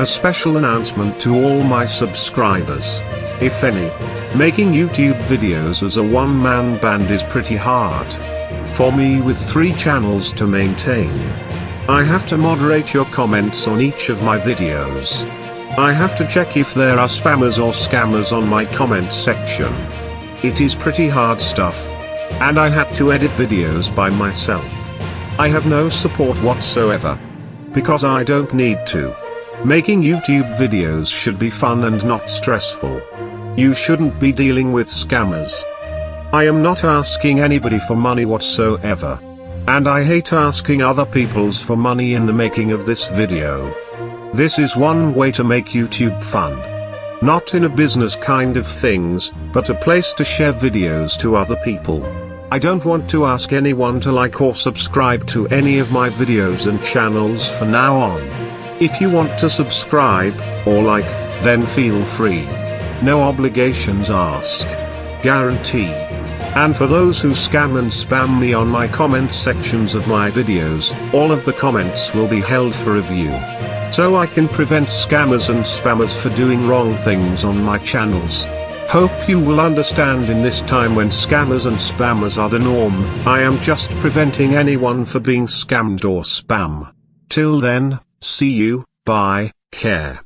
A special announcement to all my subscribers. If any. Making YouTube videos as a one-man band is pretty hard. For me with three channels to maintain. I have to moderate your comments on each of my videos. I have to check if there are spammers or scammers on my comment section. It is pretty hard stuff. And I had to edit videos by myself. I have no support whatsoever. Because I don't need to. Making YouTube videos should be fun and not stressful. You shouldn't be dealing with scammers. I am not asking anybody for money whatsoever. And I hate asking other people's for money in the making of this video. This is one way to make YouTube fun. Not in a business kind of things, but a place to share videos to other people. I don't want to ask anyone to like or subscribe to any of my videos and channels for now on. If you want to subscribe, or like, then feel free. No obligations ask. Guarantee. And for those who scam and spam me on my comment sections of my videos, all of the comments will be held for review. So I can prevent scammers and spammers for doing wrong things on my channels. Hope you will understand in this time when scammers and spammers are the norm, I am just preventing anyone for being scammed or spam. Till then, see you, bye, care.